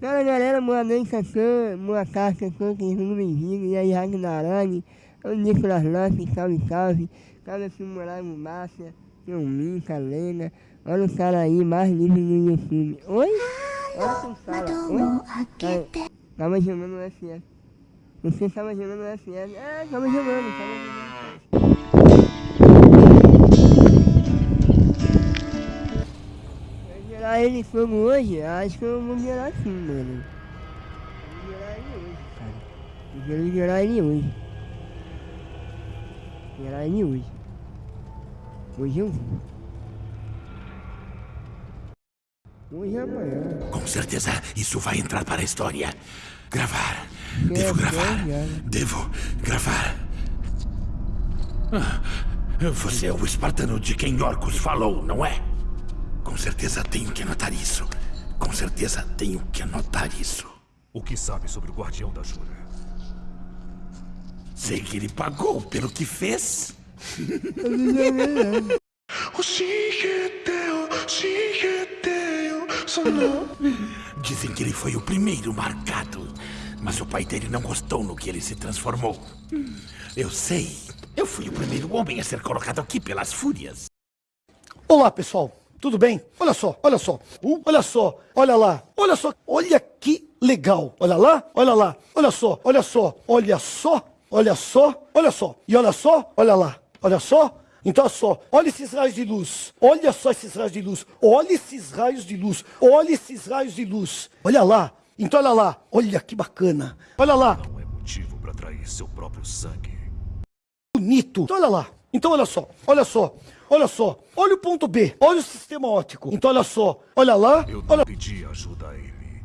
Fala galera, boa noite a todos, boa tarde a todos, sejam bem-vindos. E aí, Ragnarani, o Nicolas Lopes, salve, salve. Salve Filmorado Márcia, seu Minka, Lena. Olha o cara aí, mais lindo no YouTube. Oi? Olha quem fala. Oi? Tava jogando o FF. Você tava jogando o FF. Ah, tava jogando, tava jogando. Vai gerar ele fogo hoje? Acho que eu vou gerar sim, mano. Vou gerar ele hoje, cara. Eu quero gerar ele hoje. Gerar ele hoje. Hoje eu vou. Hoje é amanhã. Com certeza isso vai entrar para a história. Gravar. Devo gravar. Devo gravar. Ah, Você é o espartano de quem Orcus falou, não é? Com certeza tenho que anotar isso. Com certeza tenho que anotar isso. O que sabe sobre o Guardião da Jura? Sei que ele pagou pelo que fez. Dizem que ele foi o primeiro marcado. Mas o pai dele não gostou no que ele se transformou. Eu sei. Eu fui o primeiro homem a ser colocado aqui pelas fúrias. Olá, pessoal. Tudo bem? Olha só, olha só. Uh, olha só, olha lá. Olha só, olha que legal. Olha lá, olha lá. Olha só, olha só, olha só, olha só, olha só. E olha só, olha lá. Olha só. Então, olha só, olha esses raios de luz. Olha só esses raios de luz. Olha esses raios de luz. Olha esses raios de luz. Olha lá. Então, olha lá. Olha que bacana. Olha lá. Não é motivo para trair seu próprio sangue. bonito. Então olha lá. Então olha só, olha só, olha só. Olha o ponto B, olha o sistema óptico. Então olha só, olha lá, Eu não olha, pedi ajuda a ele.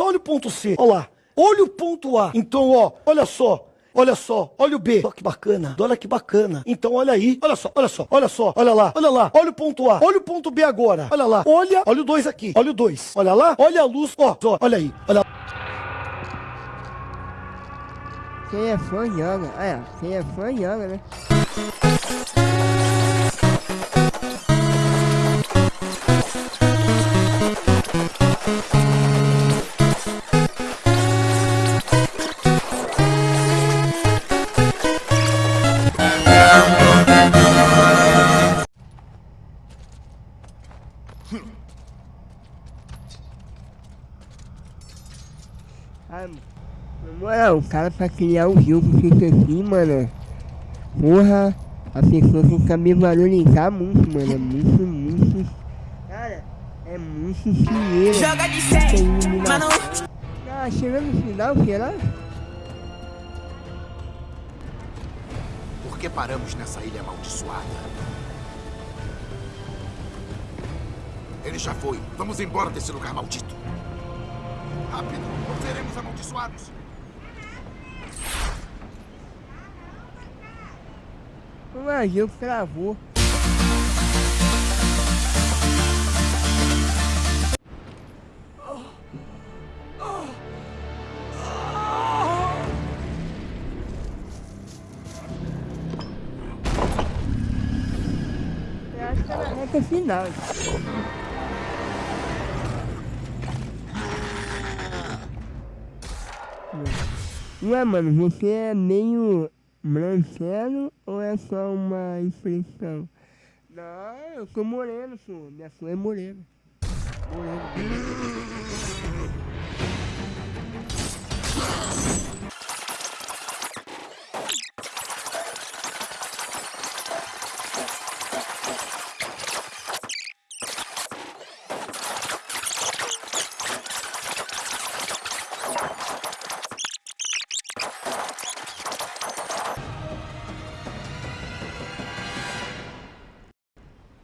olha o ponto C, olha lá. Olha o ponto A. Então ó, olha só. Olha só, olha o B. Olha que bacana. Olha que bacana. Então olha aí. Olha só, olha só, olha só, olha lá, olha lá. Olha o ponto A. Olha o ponto B agora. Olha lá. Olha, olha o 2 aqui. Olha o 2. Olha lá. Olha a luz. Ó, ó, olha aí. Olha Quem é fã joga. É. Quem é fã joga, né? Na moral, o cara pra criar um jogo fica assim, mano. Porra, a pessoa tem que saber valorizar muito, mano. É muito, muito. Cara, é muito dinheiro. Joga de Tem 100, iluminação. mas não Ah, chegando no final, será? Por que paramos nessa ilha amaldiçoada? Ele já foi. Vamos embora desse lugar maldito. Rápido, ou seremos amaldiçoados. O navio travou. Eu acho que é na reta final. Ué, mano, você é meio branquelo ou é só uma impressão? Não, eu sou moreno, pô. Minha cor é morena. Moreno.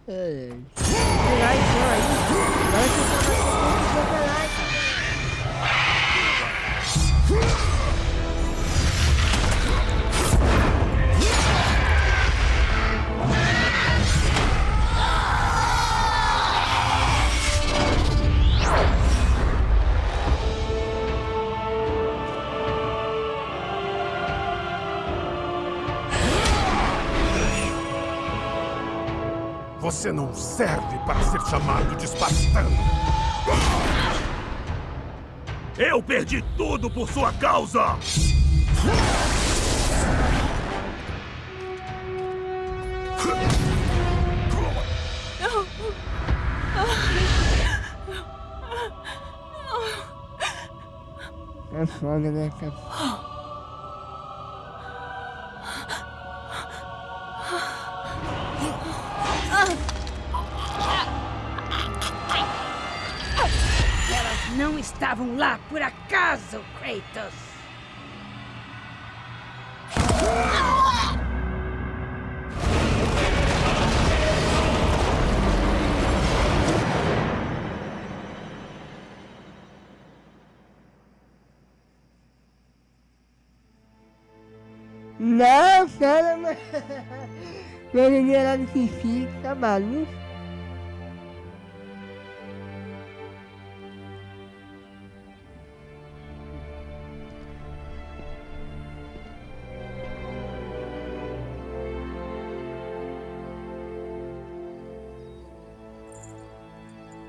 É. Você não serve para ser chamado de espartano. Eu perdi tudo por sua causa! É foda, né, cara? Estavam lá por acaso, Kratos! Não, cara, mas... Ele era de xixi, tá maluco?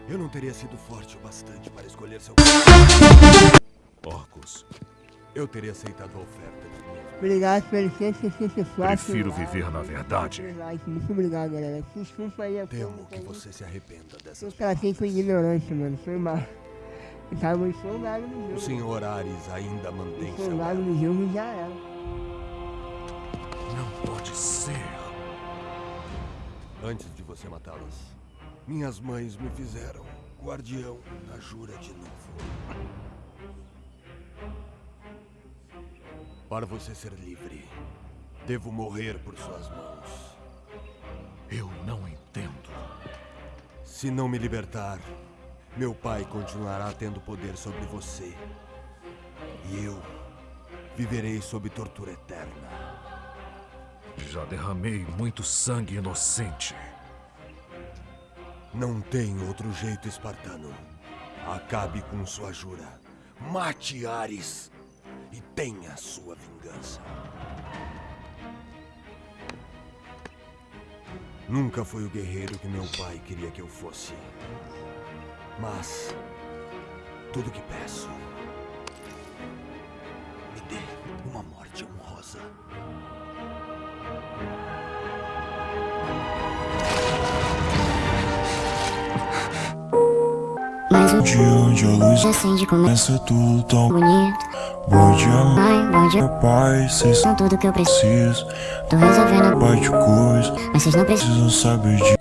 Eu não teria sido forte o bastante para escolher seu... Orcus, eu teria aceitado a oferta de minha... Obrigado pelo 164. Prefiro viver na verdade. Muito obrigado, galera. Desculpa aí a Temo forma que você se arrependa dessas Eu tratei com ignorância, mano. Foi mal. Eu tava empolgado no jogo. O Sr. Ares ainda mantém seu... Empolgado no jogo e já era. Não pode ser. Antes de você matá-las, minhas mães me fizeram guardião da jura de novo. Para você ser livre, devo morrer por suas mãos. Eu não entendo. Se não me libertar, meu pai continuará tendo poder sobre você. E eu viverei sob tortura eterna. Já derramei muito sangue inocente. Não tem outro jeito, espartano. Acabe com sua jura. Mate Ares e tenha sua vingança. Nunca fui o guerreiro que meu pai queria que eu fosse. Mas tudo que peço me dê uma morte honrosa. O De onde a luz acende começa tudo tão bonito. bom amor. Ai, bom dia. Pai, cês Com tudo que eu preciso. Tô resolvendo. pai de coisa, Mas vocês não precisam. precisam saber disso.